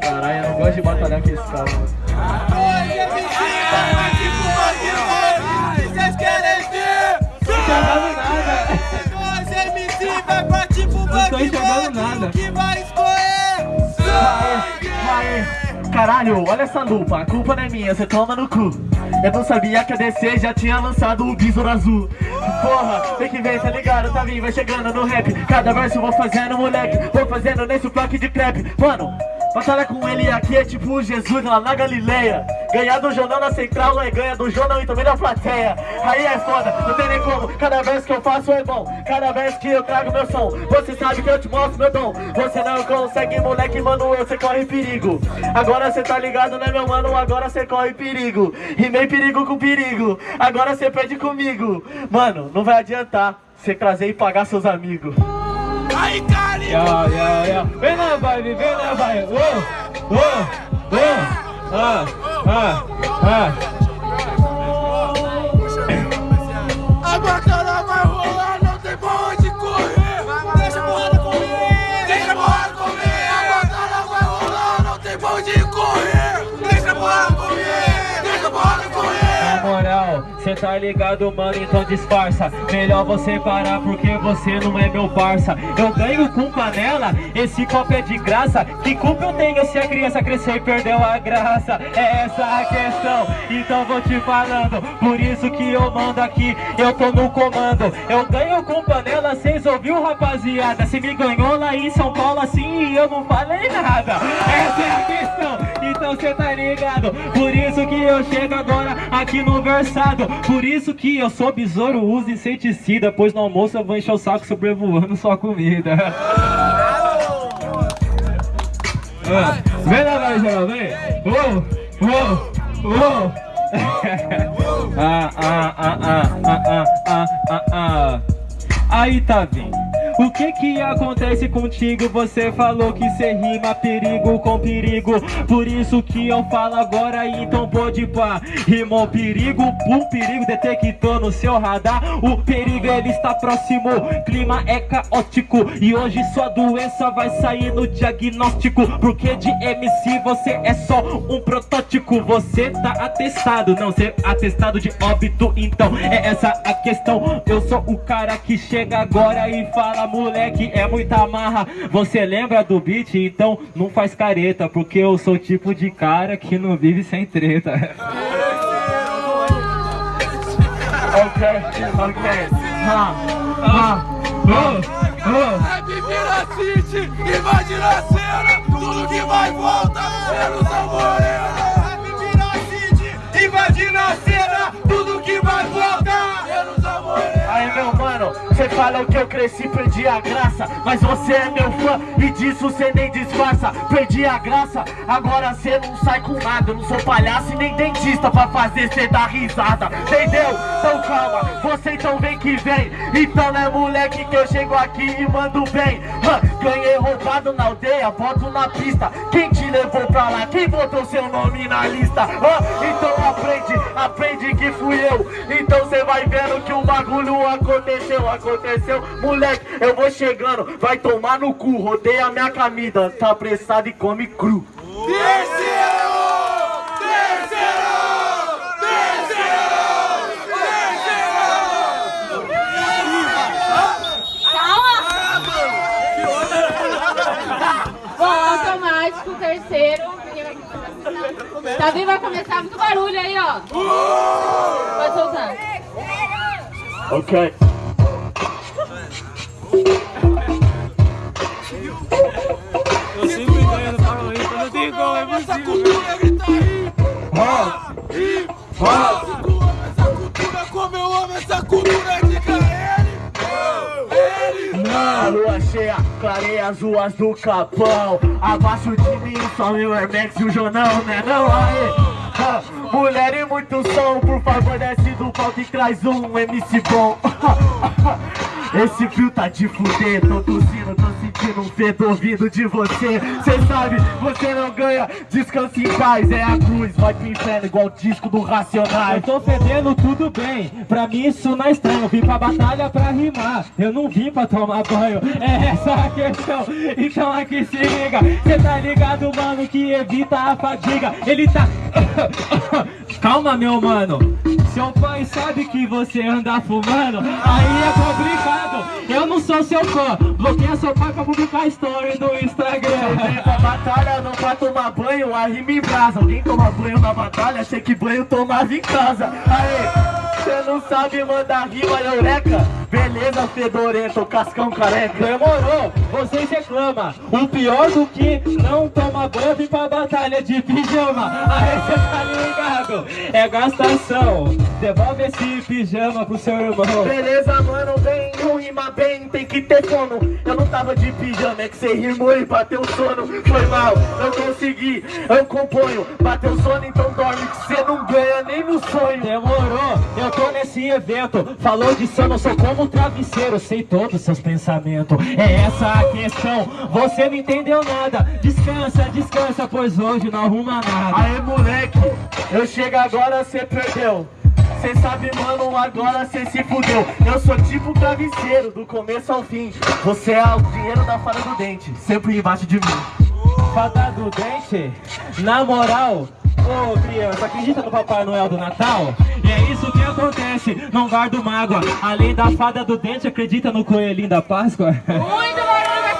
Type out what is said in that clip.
Caralho, eu não gosto de batalhar com esse cara, mano. Vocês querem ver? Não tô enxergando nada. Nós MC vai pra Não tô enxergando nada. que vai escorrer Aê, aê. Caralho, olha essa lupa, a culpa não é minha, você toma no cu Eu não sabia que a DC já tinha lançado o Besouro Azul. Porra, tem que ver, tá ligado, tá vindo, vai chegando no rap. Cada verso eu vou fazendo, moleque, vou fazendo nesse bloco de crepe Mano, batalha com ele aqui é tipo Jesus lá na Galileia. Ganhar do jornal na central é ganha do jornal e também da plateia. Aí é foda, não tem nem como, cada verso que eu faço é bom. Cada vez que eu trago meu som, você sabe que eu te mostro meu dom. Você não consegue, moleque, mano, você corre perigo. Agora cê tá ligado, né, meu mano, agora cê corre perigo. Rimei perigo com perigo, agora cê perde comigo. Mano, não vai adiantar, cê trazer e pagar seus amigos Aí, cara! yeah, ya, ya. Vem na vibe, vem na vibe. Oh, oh, oh. Ah, ah, ah. Tá ligado, mano, então disfarça. Melhor você parar porque você não é meu parça. Eu ganho com panela, esse copo é de graça. Que culpa eu tenho se a criança cresceu e perdeu a graça? É essa a questão, então vou te falando Por isso que eu mando aqui, eu tô no comando. Eu ganho com panela, cês ouviu rapaziada? Se me ganhou lá em São Paulo assim e eu não falei nada. Essa é a questão, então cê tá ligado? Por isso que eu chego agora aqui no versado por isso que eu sou besouro, uso inseticida, pois no almoço eu vou encher o saco sobrevoando sua comida. Ah, vem lá, vai, vem. Uou, uou, uou. ah, ah, ah, ah, ah, ah, ah, ah. Aí tá vindo. O que que acontece contigo? Você falou que cê rima perigo com perigo. Por isso que eu falo agora, então pode pá. Rimou perigo, um perigo detectou no seu radar. O perigo ele está próximo, clima é caótico. E hoje sua doença vai sair no diagnóstico. Porque de MC você é só um protótipo. Você tá atestado, não ser atestado de óbito. Então é essa a questão. Eu sou o cara que chega agora e fala Moleque, é muita marra. Você lembra do beat? Então não faz careta Porque eu sou o tipo de cara que não vive sem treta. Ok, ok. Ha, ha, invade a cena Tudo que vai volta, menos a cê fala que eu cresci, perdi a graça. Mas você é meu fã e disso cê nem disfarça. Perdi a graça, agora cê não sai com nada. Eu não sou palhaço e nem dentista pra fazer cê dar risada. Entendeu? Então calma, você então vem que vem. Então é moleque que eu chego aqui e mando bem. Ganhei roubado na aldeia, boto na pista. Quem te levou pra lá? Quem botou seu nome na lista? Então aprende, aprende que fui eu. Então cê vai vendo que o bagulho aconteceu, aconteceu Moleque, eu vou chegando, vai tomar no cu Rodeia minha camisa, tá apressado e come cru Terceiro! Terceiro! Bom, automático, terceiro. Davi vai começar muito barulho aí, ó. Pode soltar. Ok Eu sempre ganho no parlamento, não tem como, é Essa possível. cultura grita aí! Rock, E rock essa cultura como eu amo essa cultura Diga ele! Ele! Na lua cheia, clareia as ruas do Capão Abaixo de mim, só meu Hermex e o Jonão, né não? Aê! Ah, Mulher e muito som, por favor desce do palco e traz um MC bom Esse frio tá de fuder, tô tossindo, tô sentindo num fedor vindo de você. Cê sabe, você não ganha, descansa em paz É a cruz, vai pro inferno igual o disco do Eu Racionais tô fedendo tudo bem, pra mim isso não é estranho. Eu vim pra batalha pra rimar, eu não vim pra tomar banho. É essa a questão, então aqui se liga. Cê tá ligado, mano, que evita a fadiga. Ele tá... Calma, meu mano Seu pai sabe que você anda fumando Aí é complicado, eu não sou seu fã Bloqueia seu pai pra publicar story no Instagram. Vem pra batalha, não pra tomar banho, a rima em brasa. Alguém toma banho na batalha, achei que banho tomava em casa. Aê, cê não sabe mandar rima, eureka Beleza, fedorento, cascão careca. Demorou, vocês reclamam O pior do que não toma banho Vim pra batalha de pijama. Aí cê tá é gastação. Devolve esse pijama pro seu irmão. Beleza, mano, vem, bem, tem que ter sono. Eu não tava de pijama, é que cê rimou e bateu sono. Foi mal, não consegui, eu componho. Bateu sono, então dorme, que cê não ganha nem no sonho. Demorou, eu tô nesse evento. Falou de sono, sou como um travesseiro. Sei todos os seus pensamentos. É essa a questão, você não entendeu nada. Descansa, descansa, pois hoje não arruma nada. Aê, moleque, eu chego agora, cê perdeu Cê sabe, mano, agora cê se fudeu Eu sou tipo travesseiro, do começo ao fim Você é o dinheiro da fada do dente, sempre embaixo de mim Fada do dente, na moral Ô criança, acredita no Papai Noel do Natal? E é isso que acontece, não guardo mágoa Além da fada do dente, acredita no coelhinho da Páscoa? Muito barulho!